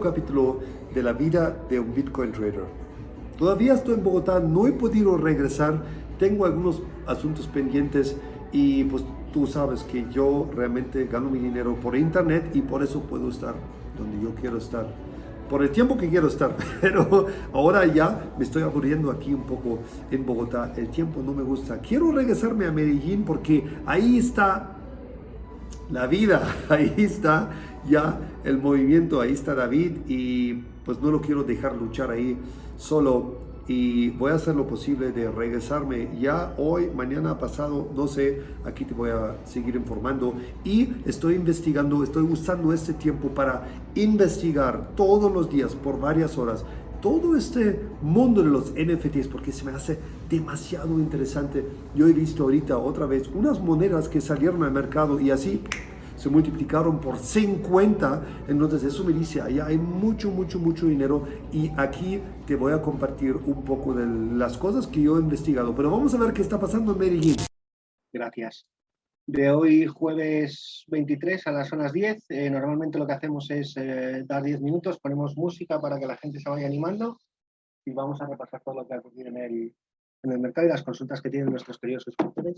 capítulo de la vida de un Bitcoin trader. Todavía estoy en Bogotá, no he podido regresar, tengo algunos asuntos pendientes y pues tú sabes que yo realmente gano mi dinero por internet y por eso puedo estar donde yo quiero estar por el tiempo que quiero estar, pero ahora ya me estoy aburriendo aquí un poco en Bogotá, el tiempo no me gusta. Quiero regresarme a Medellín porque ahí está la vida, ahí está ya el movimiento, ahí está David y pues no lo quiero dejar luchar ahí solo y voy a hacer lo posible de regresarme ya hoy, mañana, pasado, no sé, aquí te voy a seguir informando y estoy investigando, estoy usando este tiempo para investigar todos los días por varias horas todo este mundo de los NFTs porque se me hace demasiado interesante. Yo he visto ahorita otra vez unas monedas que salieron al mercado y así se multiplicaron por 50. Entonces eso me dice, allá hay mucho, mucho, mucho dinero y aquí te voy a compartir un poco de las cosas que yo he investigado. Pero vamos a ver qué está pasando en Medellín. Gracias. De hoy jueves 23 a las zonas 10, eh, normalmente lo que hacemos es eh, dar 10 minutos, ponemos música para que la gente se vaya animando y vamos a repasar todo lo que ha ocurrido en el, en el mercado y las consultas que tienen nuestros queridos suscriptores.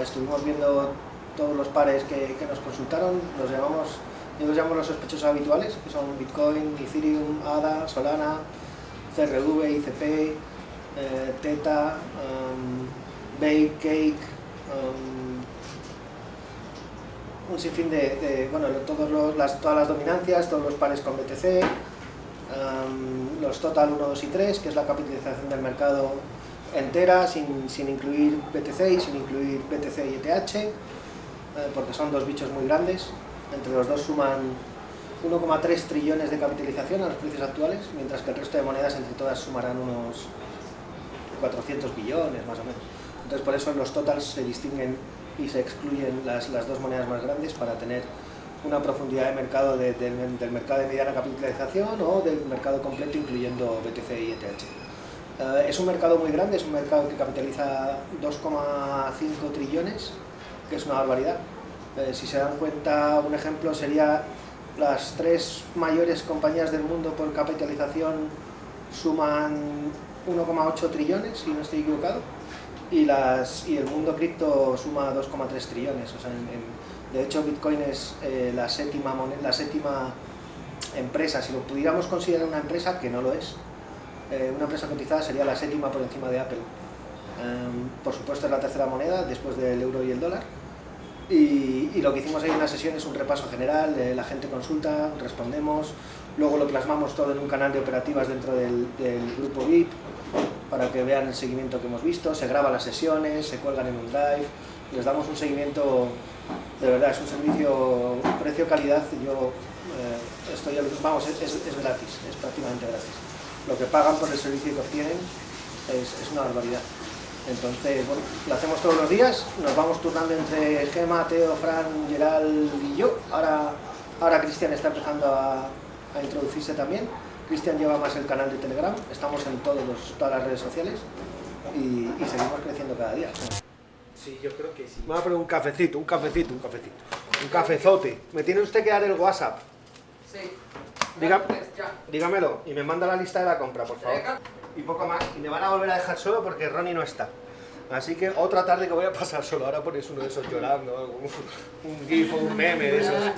Estuvimos viendo todos los pares que, nos consultaron, los llamamos, yo los llamo los sospechosos habituales, que son Bitcoin, Ethereum, ADA, Solana, CRV, ICP, eh, Teta, um, Bake, Cake, um, un sinfín de, bueno, todos las, todas las dominancias, todos los pares con BTC, um, los Total 1, 2 y 3, que es la capitalización del mercado entera, sin, sin incluir BTC y sin incluir BTC y ETH, eh, porque son dos bichos muy grandes, entre los dos suman 1,3 trillones de capitalización a los precios actuales, mientras que el resto de monedas entre todas sumarán unos 400 billones más o menos. Entonces por eso los totals se distinguen y se excluyen las, las dos monedas más grandes para tener una profundidad de mercado del mercado de mediana capitalización o del mercado completo incluyendo BTC y ETH. Eh, es un mercado muy grande, es un mercado que capitaliza 2,5 trillones que es una barbaridad. Eh, si se dan cuenta, un ejemplo sería las tres mayores compañías del mundo por capitalización suman 1,8 trillones, si no estoy equivocado, y, las, y el mundo cripto suma 2,3 trillones. O sea, de hecho, Bitcoin es eh, la, séptima la séptima empresa, si lo pudiéramos considerar una empresa, que no lo es, eh, una empresa cotizada sería la séptima por encima de Apple. Em, por supuesto es la tercera moneda después del euro y el dólar y, lo que hicimos ahí en la sesión es un repaso general, la gente consulta, respondemos, luego lo plasmamos todo en un canal de operativas dentro del, grupo VIP para que vean el seguimiento que hemos visto, se graban las sesiones, se cuelgan en un drive, les damos un seguimiento, de verdad, es un servicio precio-calidad, yo eh, estoy, vamos, es, gratis, es prácticamente gratis. Lo que pagan por el servicio que obtienen es una barbaridad. Entonces, bueno, lo hacemos todos los días, nos vamos turnando entre Gema, Teo, Fran, Gerald y yo. Ahora, ahora Cristian está empezando a, introducirse también. Cristian lleva más el canal de Telegram, estamos en todos todas las redes sociales y, seguimos creciendo cada día. Sí, yo creo que sí. Me voy a poner un cafecito, un cafecito, un cafecito. Un cafezote. ¿Me tiene usted que dar el WhatsApp? Sí. Dígamelo y me manda la lista de la compra, por favor y poco más. Y me van a volver a dejar solo porque Ronnie no está. Así que otra tarde que voy a pasar solo. Ahora pones uno de esos llorando, un, un gif o un meme de esos.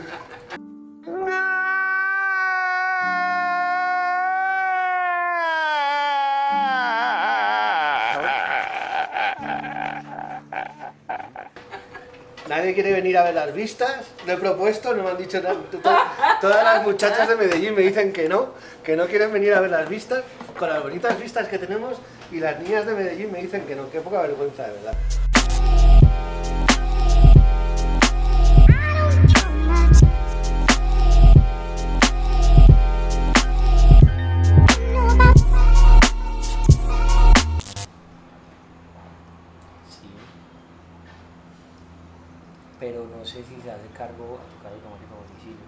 Nadie quiere venir a ver las vistas, lo he propuesto, no me han dicho nada. Todas las muchachas de Medellín me dicen que no, que no quieren venir a ver las vistas, con las bonitas vistas que tenemos, y las niñas de Medellín me dicen que no, qué poca vergüenza, de verdad. Pero no sé si se hace cargo a tu cargo automático domicilio.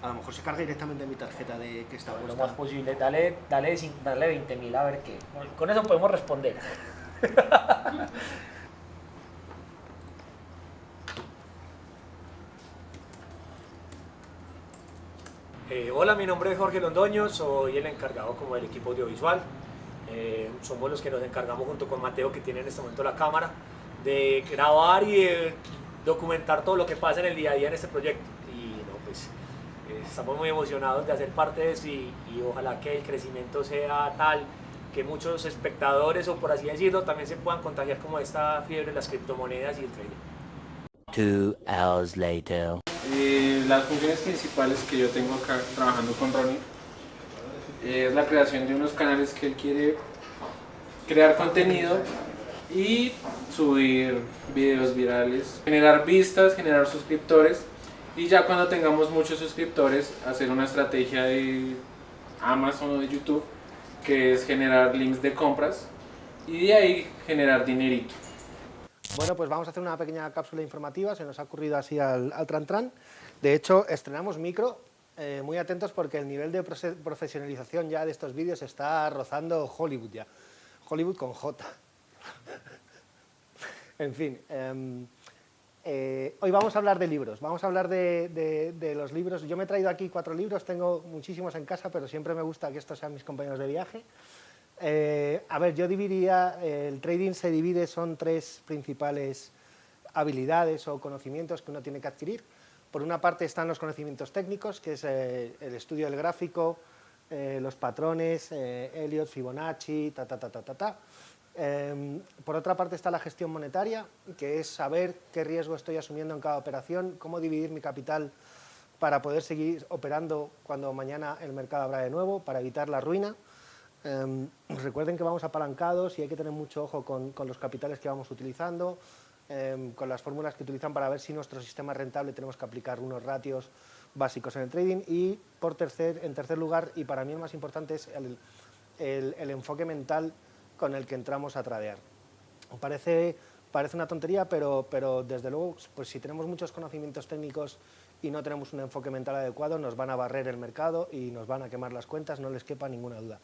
A lo mejor se carga directamente en mi tarjeta de que está Lo más posible, dale, dale, dale 20.000 a ver qué. Con eso podemos responder. Eh, hola, mi nombre es Jorge Londoño, soy el encargado como del equipo audiovisual. Eh, somos los que nos encargamos junto con Mateo, que tiene en este momento la cámara, de grabar y de documentar todo lo que pasa en el día a día en este proyecto. Y no, pues eh, estamos muy emocionados de hacer parte de eso y, y ojalá que el crecimiento sea tal que muchos espectadores o por así decirlo también se puedan contagiar como esta fiebre de las criptomonedas y el trading. Two hours later. Eh, las funciones principales que yo tengo acá trabajando con Ronnie es la creación de unos canales que él quiere crear contenido y subir videos virales, generar vistas, generar suscriptores y ya cuando tengamos muchos suscriptores hacer una estrategia de Amazon o de YouTube que es generar links de compras y de ahí generar dinerito. Bueno, pues vamos a hacer una pequeña cápsula informativa, se nos ha ocurrido así al, al tran tran. De hecho, estrenamos micro, eh, muy atentos porque el nivel de profesionalización ya de estos vídeos está rozando Hollywood ya. Hollywood con J. en fin, em, eh, hoy vamos a hablar de libros, vamos a hablar de, los libros. Yo me he traído aquí cuatro libros, tengo muchísimos en casa, pero siempre me gusta que estos sean mis compañeros de viaje. Eh, a ver, yo dividiría, el trading se divide, son tres principales habilidades o conocimientos que uno tiene que adquirir. Por una parte están los conocimientos técnicos, que es eh, el estudio del gráfico, los patrones, Elliot, Fibonacci, ta, ta, ta, ta, ta, ta. Em, por otra parte está la gestión monetaria, que es saber qué riesgo estoy asumiendo en cada operación, cómo dividir mi capital para poder seguir operando cuando mañana el mercado abra de nuevo, para evitar la ruina. Um, recuerden que vamos apalancados y hay que tener mucho ojo con, los capitales que vamos utilizando, um, con las fórmulas que utilizan para ver si nuestro sistema es rentable tenemos que aplicar unos ratios básicos en el trading y por tercer, en tercer lugar, y para mí el más importante es el enfoque mental con el que entramos a tradear. Parece, parece una tontería, pero, pero desde luego, pues si tenemos muchos conocimientos técnicos y no tenemos un enfoque mental adecuado, nos van a barrer el mercado y nos van a quemar las cuentas, no les quepa ninguna duda.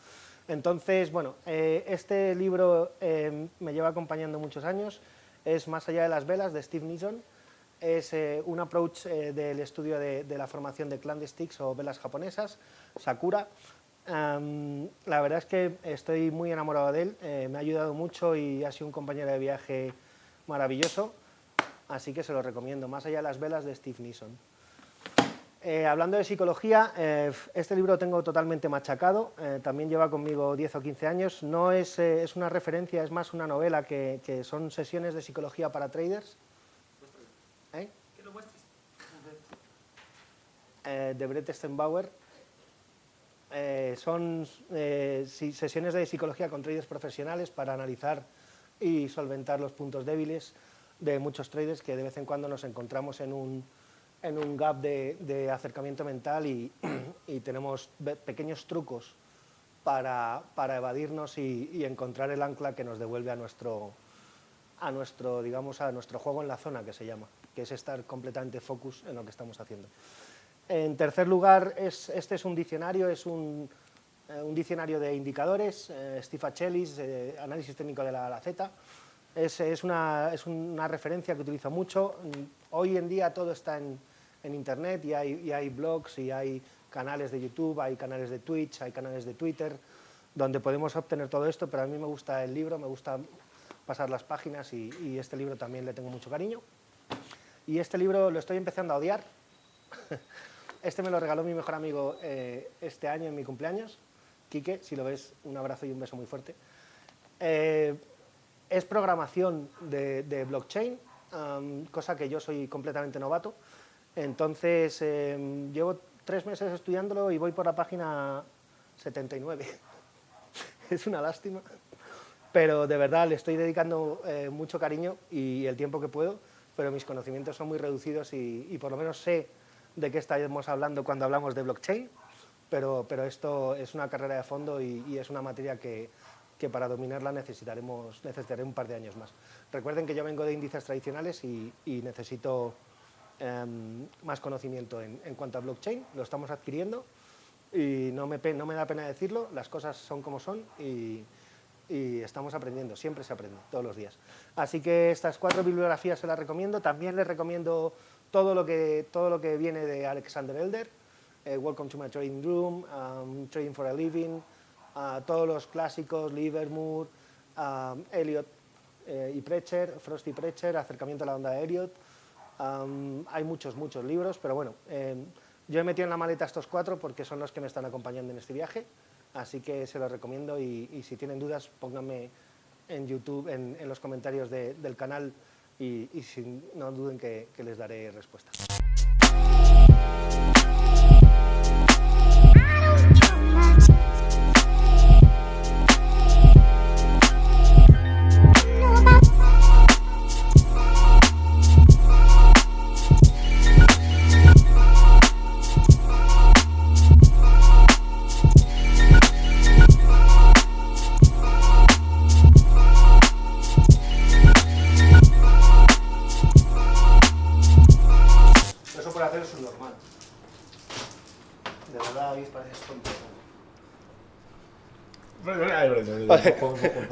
Entonces, bueno, eh, este libro eh, me lleva acompañando muchos años, es Más allá de las velas, de Steve Nison, es eh, un approach del estudio de, la formación de candlesticks o velas japonesas, Sakura. Um, la verdad es que estoy muy enamorado de él, eh, me ha ayudado mucho y ha sido un compañero de viaje maravilloso, así que se lo recomiendo, Más allá de las velas, de Steve Nison. Eh, hablando de psicología, eh, este libro lo tengo totalmente machacado, eh, también lleva conmigo 10 o 15 años, no es, eh, es una referencia, es más una novela que, que, son sesiones de psicología para traders. ¿Eh? Que lo muestres. de Brett Stenbauer. Son sesiones de psicología con traders profesionales para analizar y solventar los puntos débiles de muchos traders que de vez en cuando nos encontramos en un en un gap de, de acercamiento mental y, y, tenemos pequeños trucos para, para evadirnos y, y, encontrar el ancla que nos devuelve a nuestro, a nuestro, digamos, a nuestro juego en la zona, que se llama, que es estar completamente focus en lo que estamos haciendo. En tercer lugar, es, este es un diccionario, es un, eh, diccionario de indicadores, eh, Steve Achelis, eh, análisis técnico de la, la Z, es, una, referencia que utilizo mucho. Hoy en día todo está en, Internet y hay, y hay blogs y hay canales de YouTube, hay canales de Twitch, hay canales de Twitter, donde podemos obtener todo esto, pero a mí me gusta el libro, me gusta pasar las páginas y, y, este libro también le tengo mucho cariño. Y este libro lo estoy empezando a odiar. Este me lo regaló mi mejor amigo eh, este año en mi cumpleaños, Quique, si lo ves, un abrazo y un beso muy fuerte. Eh, es programación de, de blockchain, um, cosa que yo soy completamente novato, entonces, eh, llevo tres meses estudiándolo y voy por la página 79. es una lástima, pero de verdad le estoy dedicando eh, mucho cariño y el tiempo que puedo, pero mis conocimientos son muy reducidos y, y por lo menos sé de qué estamos hablando cuando hablamos de blockchain, pero, pero esto es una carrera de fondo y, es una materia que, que para dominarla necesitaremos, necesitaré un par de años más. Recuerden que yo vengo de índices tradicionales y, necesito eh, más conocimiento en, cuanto a blockchain, lo estamos adquiriendo y no me, no me da pena decirlo, las cosas son como son y, estamos aprendiendo, siempre se aprende, todos los días. Así que estas cuatro bibliografías se las recomiendo, también les recomiendo todo lo que, todo lo que viene de Alexander Elder, eh, Welcome to my Trading Room, um, Trading for a Living, uh, todos los clásicos, Livermore, um, Elliot eh, y Precher, Frost y Precher, Acercamiento a la onda de Elliot. Um, hay muchos, muchos libros, pero bueno, eh, yo he metido en la maleta estos cuatro porque son los que me están acompañando en este viaje, así que se los recomiendo y, si tienen dudas pónganme en YouTube, en, los comentarios de- del canal y, y si, no duden que les daré respuesta. Pareces tonto.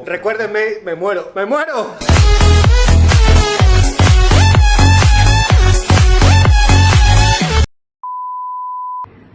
Recuérdenme, me muero, me muero.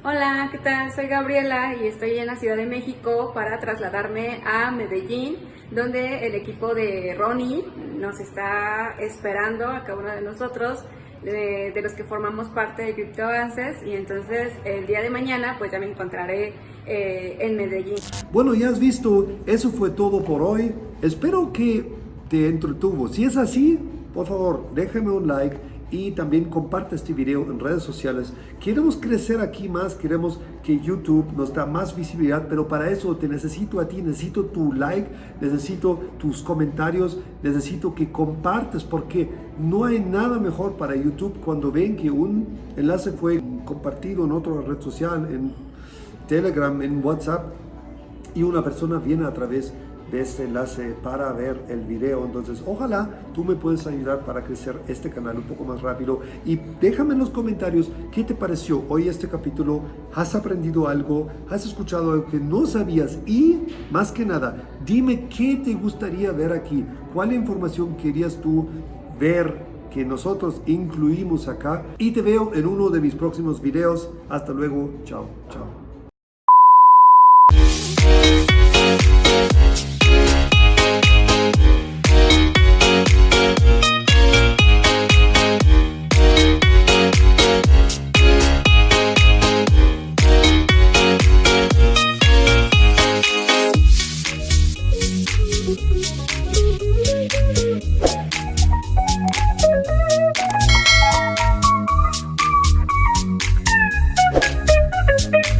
Hola, ¿qué tal? Soy Gabriela y estoy en la Ciudad de México para trasladarme a Medellín, donde el equipo de Ronnie nos está esperando a cada uno de nosotros, de, los que formamos parte de Crypto Avances, y entonces el día de mañana pues ya me encontraré eh, en Medellín. Bueno, ya has visto, eso fue todo por hoy. Espero que te entretuvo. Si es así, por favor, déjame un like y también comparte este video en redes sociales. Queremos crecer aquí más, queremos que YouTube nos da más visibilidad, pero para eso te necesito a ti, necesito tu like, necesito tus comentarios, necesito que compartes, porque no hay nada mejor para YouTube cuando ven que un enlace fue compartido en otra red social, en Telegram, en WhatsApp, y una persona viene a través de este enlace para ver el video. Entonces, ojalá tú me puedes ayudar para crecer este canal un poco más rápido y déjame en los comentarios qué te pareció hoy este capítulo. ¿Has aprendido algo? ¿Has escuchado algo que no sabías? Y, más que nada, dime qué te gustaría ver aquí. ¿Cuál información querías tú ver que nosotros incluimos acá? Y te veo en uno de mis próximos videos. Hasta luego. Chao, chao.